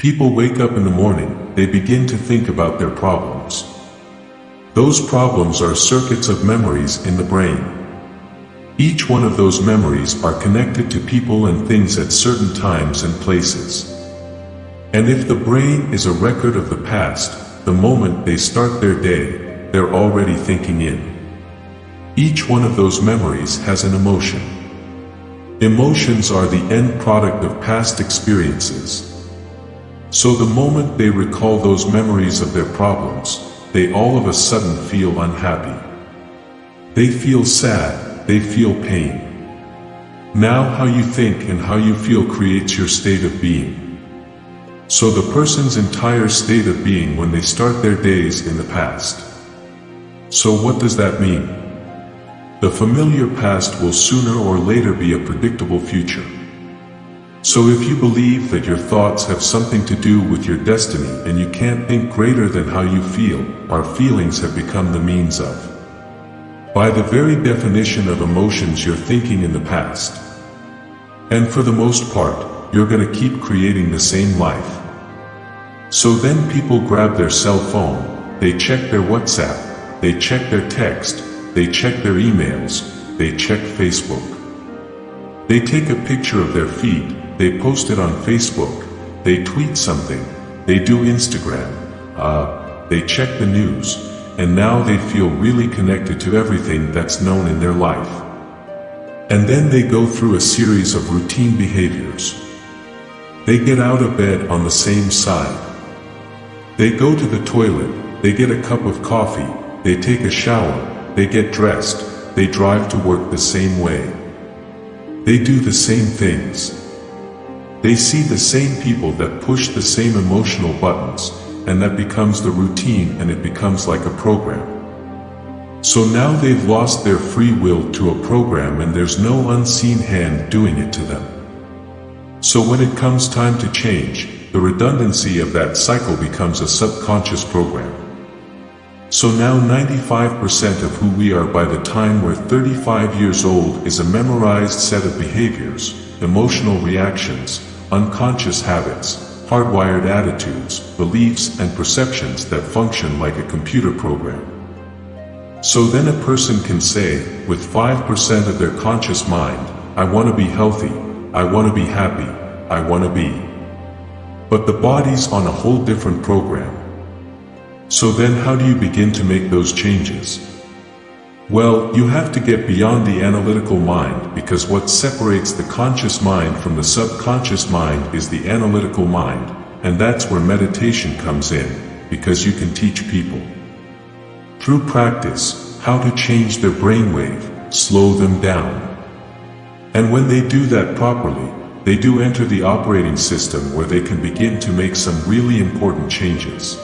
People wake up in the morning, they begin to think about their problems. Those problems are circuits of memories in the brain. Each one of those memories are connected to people and things at certain times and places. And if the brain is a record of the past, the moment they start their day, they're already thinking in. Each one of those memories has an emotion. Emotions are the end product of past experiences. So the moment they recall those memories of their problems, they all of a sudden feel unhappy. They feel sad, they feel pain. Now how you think and how you feel creates your state of being. So the person's entire state of being when they start their days in the past. So what does that mean? The familiar past will sooner or later be a predictable future. So if you believe that your thoughts have something to do with your destiny and you can't think greater than how you feel, our feelings have become the means of. By the very definition of emotions you're thinking in the past. And for the most part, you're gonna keep creating the same life. So then people grab their cell phone, they check their WhatsApp, they check their text, they check their emails, they check Facebook. They take a picture of their feed, they post it on Facebook, they tweet something, they do Instagram, uh, they check the news, and now they feel really connected to everything that's known in their life. And then they go through a series of routine behaviors. They get out of bed on the same side. They go to the toilet, they get a cup of coffee, they take a shower, they get dressed, they drive to work the same way. They do the same things. They see the same people that push the same emotional buttons, and that becomes the routine and it becomes like a program. So now they've lost their free will to a program and there's no unseen hand doing it to them. So when it comes time to change, the redundancy of that cycle becomes a subconscious program. So now 95% of who we are by the time we're 35 years old is a memorized set of behaviors, emotional reactions, unconscious habits, hardwired attitudes, beliefs and perceptions that function like a computer program. So then a person can say, with 5% of their conscious mind, I want to be healthy, I want to be happy, I want to be. But the body's on a whole different program. So then how do you begin to make those changes? Well, you have to get beyond the analytical mind because what separates the conscious mind from the subconscious mind is the analytical mind, and that's where meditation comes in, because you can teach people. Through practice, how to change their brainwave, slow them down. And when they do that properly, they do enter the operating system where they can begin to make some really important changes.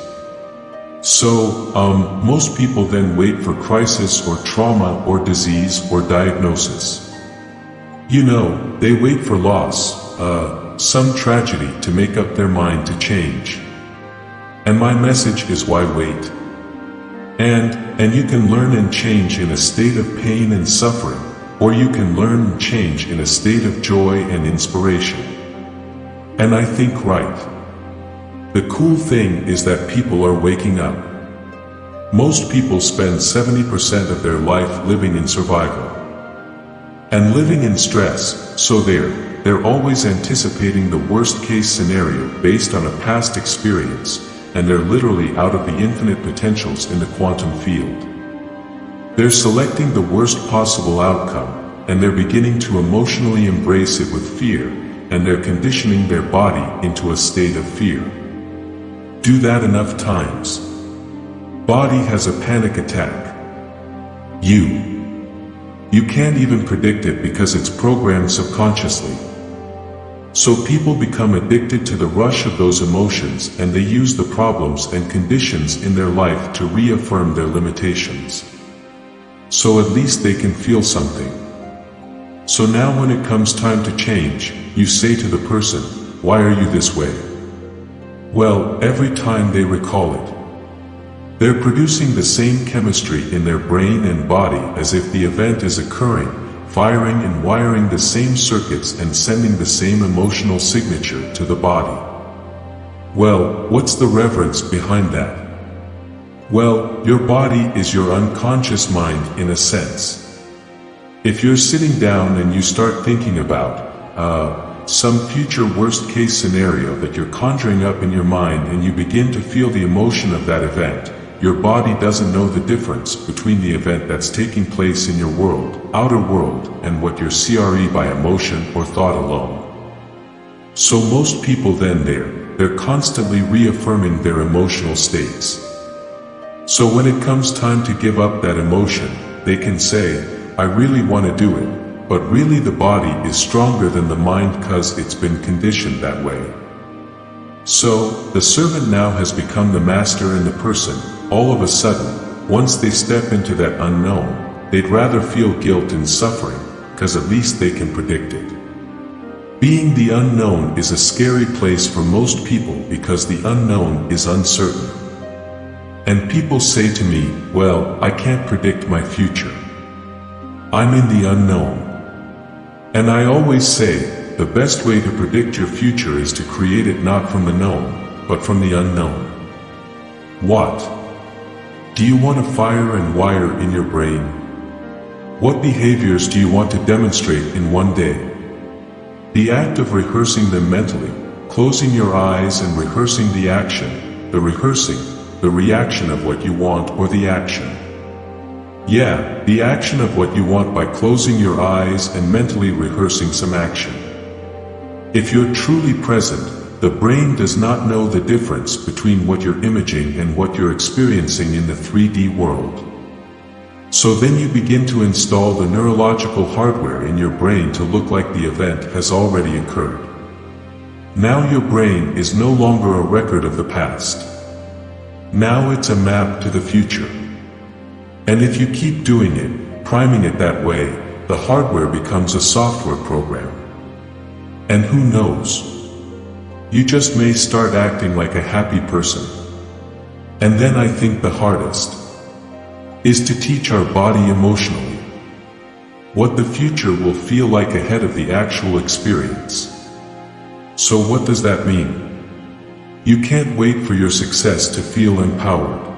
So, um, most people then wait for crisis or trauma or disease or diagnosis. You know, they wait for loss, uh, some tragedy to make up their mind to change. And my message is why wait? And, and you can learn and change in a state of pain and suffering, or you can learn and change in a state of joy and inspiration. And I think right. The cool thing is that people are waking up. Most people spend 70% of their life living in survival. And living in stress, so they're, they're always anticipating the worst case scenario based on a past experience, and they're literally out of the infinite potentials in the quantum field. They're selecting the worst possible outcome, and they're beginning to emotionally embrace it with fear, and they're conditioning their body into a state of fear. Do that enough times. Body has a panic attack. You. You can't even predict it because it's programmed subconsciously. So people become addicted to the rush of those emotions and they use the problems and conditions in their life to reaffirm their limitations. So at least they can feel something. So now when it comes time to change, you say to the person, why are you this way? Well, every time they recall it. They're producing the same chemistry in their brain and body as if the event is occurring, firing and wiring the same circuits and sending the same emotional signature to the body. Well, what's the reverence behind that? Well, your body is your unconscious mind in a sense. If you're sitting down and you start thinking about, uh, some future worst case scenario that you're conjuring up in your mind and you begin to feel the emotion of that event, your body doesn't know the difference between the event that's taking place in your world, outer world, and what your CRE by emotion or thought alone. So most people then there, they're constantly reaffirming their emotional states. So when it comes time to give up that emotion, they can say, I really want to do it, but really the body is stronger than the mind cause it's been conditioned that way. So, the servant now has become the master and the person, all of a sudden, once they step into that unknown, they'd rather feel guilt and suffering, cause at least they can predict it. Being the unknown is a scary place for most people because the unknown is uncertain. And people say to me, well, I can't predict my future. I'm in the unknown. And I always say, the best way to predict your future is to create it not from the known, but from the unknown. What? Do you want to fire and wire in your brain? What behaviors do you want to demonstrate in one day? The act of rehearsing them mentally, closing your eyes and rehearsing the action, the rehearsing, the reaction of what you want or the action. Yeah, the action of what you want by closing your eyes and mentally rehearsing some action. If you're truly present, the brain does not know the difference between what you're imaging and what you're experiencing in the 3D world. So then you begin to install the neurological hardware in your brain to look like the event has already occurred. Now your brain is no longer a record of the past. Now it's a map to the future. And if you keep doing it, priming it that way, the hardware becomes a software program. And who knows? You just may start acting like a happy person. And then I think the hardest is to teach our body emotionally what the future will feel like ahead of the actual experience. So what does that mean? You can't wait for your success to feel empowered.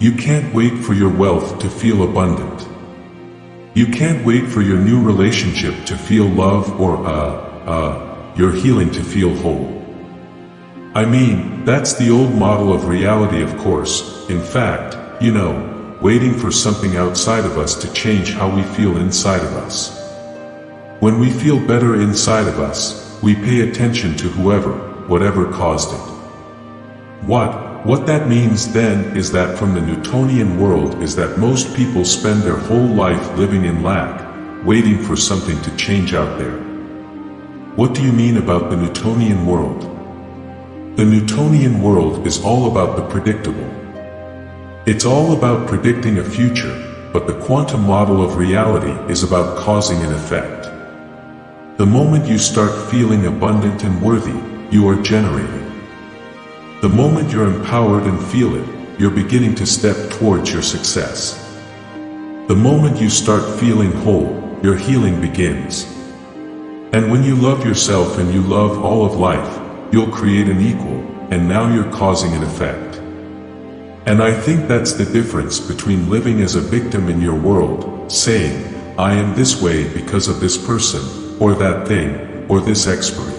You can't wait for your wealth to feel abundant. You can't wait for your new relationship to feel love or, uh, uh, your healing to feel whole. I mean, that's the old model of reality of course, in fact, you know, waiting for something outside of us to change how we feel inside of us. When we feel better inside of us, we pay attention to whoever, whatever caused it. What, what that means then is that from the Newtonian world is that most people spend their whole life living in lack, waiting for something to change out there. What do you mean about the Newtonian world? The Newtonian world is all about the predictable. It's all about predicting a future, but the quantum model of reality is about causing an effect. The moment you start feeling abundant and worthy, you are generating. The moment you're empowered and feel it, you're beginning to step towards your success. The moment you start feeling whole, your healing begins. And when you love yourself and you love all of life, you'll create an equal, and now you're causing an effect. And I think that's the difference between living as a victim in your world, saying, I am this way because of this person, or that thing, or this expiry.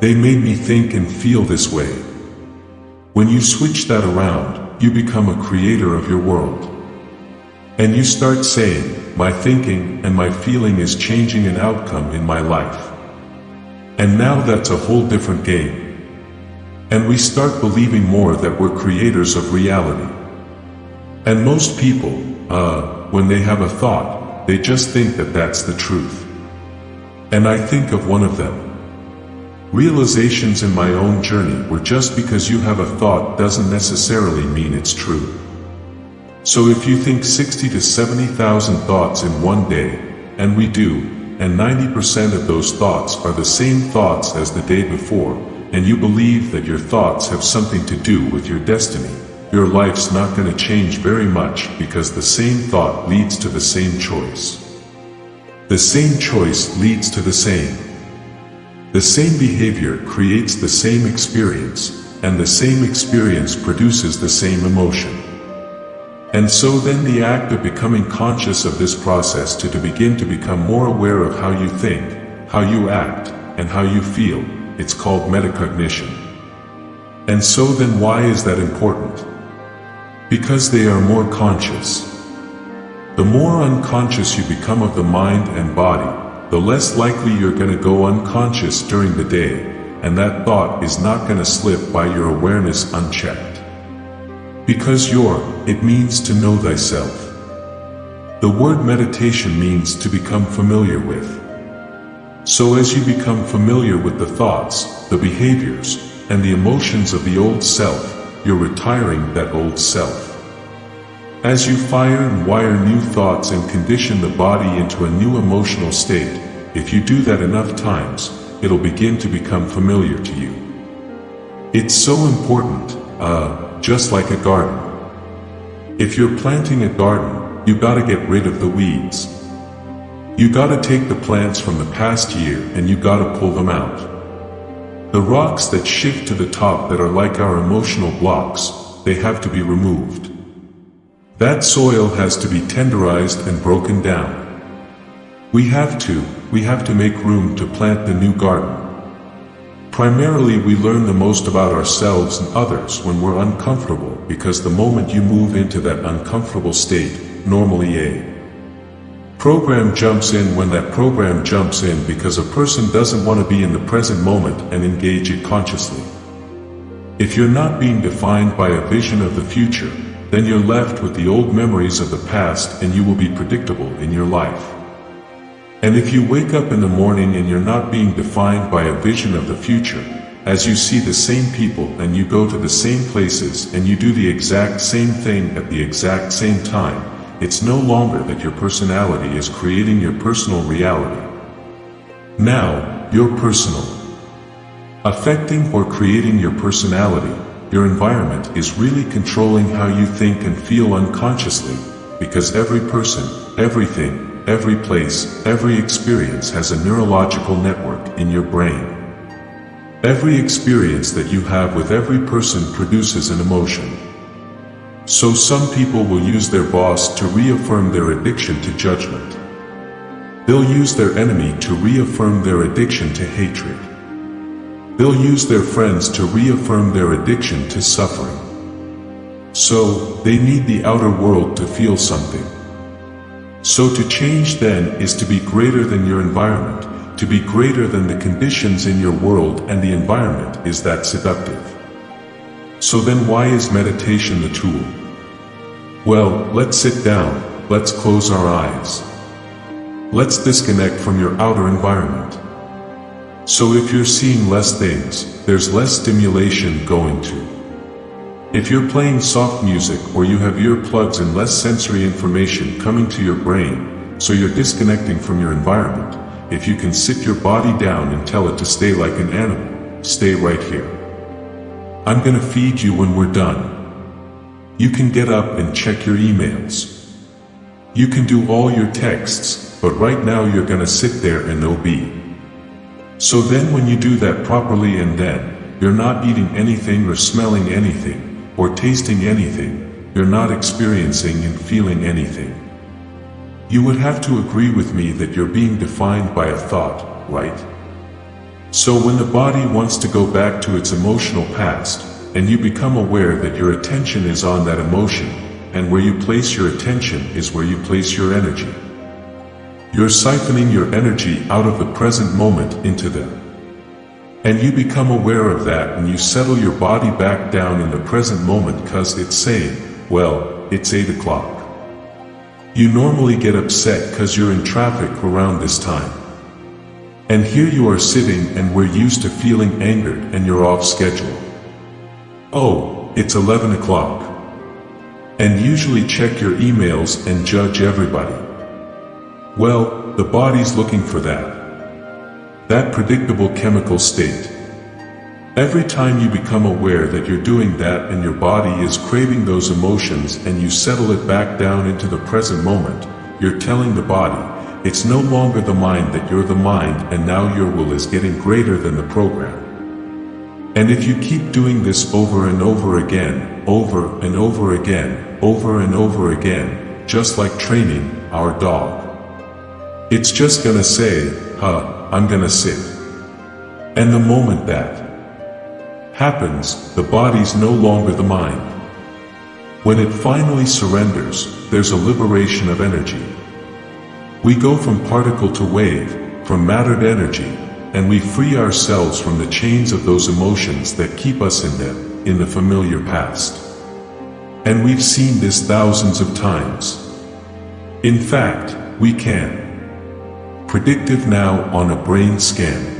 They made me think and feel this way. When you switch that around, you become a creator of your world. And you start saying, my thinking and my feeling is changing an outcome in my life. And now that's a whole different game. And we start believing more that we're creators of reality. And most people, uh, when they have a thought, they just think that that's the truth. And I think of one of them. Realizations in my own journey were just because you have a thought doesn't necessarily mean it's true. So if you think 60 to 70,000 thoughts in one day, and we do, and 90% of those thoughts are the same thoughts as the day before, and you believe that your thoughts have something to do with your destiny, your life's not going to change very much because the same thought leads to the same choice. The same choice leads to the same. The same behavior creates the same experience, and the same experience produces the same emotion. And so then the act of becoming conscious of this process to, to begin to become more aware of how you think, how you act, and how you feel, it's called metacognition. And so then why is that important? Because they are more conscious. The more unconscious you become of the mind and body, the less likely you're going to go unconscious during the day, and that thought is not going to slip by your awareness unchecked. Because you're, it means to know thyself. The word meditation means to become familiar with. So as you become familiar with the thoughts, the behaviors, and the emotions of the old self, you're retiring that old self. As you fire and wire new thoughts and condition the body into a new emotional state, if you do that enough times, it'll begin to become familiar to you. It's so important, uh, just like a garden. If you're planting a garden, you gotta get rid of the weeds. You gotta take the plants from the past year and you gotta pull them out. The rocks that shift to the top that are like our emotional blocks, they have to be removed. That soil has to be tenderized and broken down. We have to, we have to make room to plant the new garden. Primarily we learn the most about ourselves and others when we're uncomfortable because the moment you move into that uncomfortable state, normally a program jumps in when that program jumps in because a person doesn't want to be in the present moment and engage it consciously. If you're not being defined by a vision of the future, then you're left with the old memories of the past and you will be predictable in your life. And if you wake up in the morning and you're not being defined by a vision of the future, as you see the same people and you go to the same places and you do the exact same thing at the exact same time, it's no longer that your personality is creating your personal reality. Now, you're personal. Affecting or creating your personality your environment is really controlling how you think and feel unconsciously, because every person, everything, every place, every experience has a neurological network in your brain. Every experience that you have with every person produces an emotion. So some people will use their boss to reaffirm their addiction to judgment. They'll use their enemy to reaffirm their addiction to hatred. They'll use their friends to reaffirm their addiction to suffering. So, they need the outer world to feel something. So to change then is to be greater than your environment, to be greater than the conditions in your world and the environment is that seductive. So then why is meditation the tool? Well, let's sit down, let's close our eyes. Let's disconnect from your outer environment. So if you're seeing less things, there's less stimulation going to. If you're playing soft music or you have earplugs and less sensory information coming to your brain, so you're disconnecting from your environment, if you can sit your body down and tell it to stay like an animal, stay right here. I'm gonna feed you when we're done. You can get up and check your emails. You can do all your texts, but right now you're gonna sit there and obey. So then when you do that properly and then, you're not eating anything or smelling anything, or tasting anything, you're not experiencing and feeling anything. You would have to agree with me that you're being defined by a thought, right? So when the body wants to go back to its emotional past, and you become aware that your attention is on that emotion, and where you place your attention is where you place your energy. You're siphoning your energy out of the present moment into them. And you become aware of that and you settle your body back down in the present moment cause it's saying, well, it's 8 o'clock. You normally get upset cause you're in traffic around this time. And here you are sitting and we're used to feeling angered and you're off schedule. Oh, it's 11 o'clock. And usually check your emails and judge everybody. Well, the body's looking for that. That predictable chemical state. Every time you become aware that you're doing that and your body is craving those emotions and you settle it back down into the present moment, you're telling the body, it's no longer the mind that you're the mind and now your will is getting greater than the program. And if you keep doing this over and over again, over and over again, over and over again, just like training our dog. It's just gonna say, huh, I'm gonna sit. And the moment that happens, the body's no longer the mind. When it finally surrenders, there's a liberation of energy. We go from particle to wave, from mattered energy, and we free ourselves from the chains of those emotions that keep us in them, in the familiar past. And we've seen this thousands of times. In fact, we can. Predictive now on a brain scan.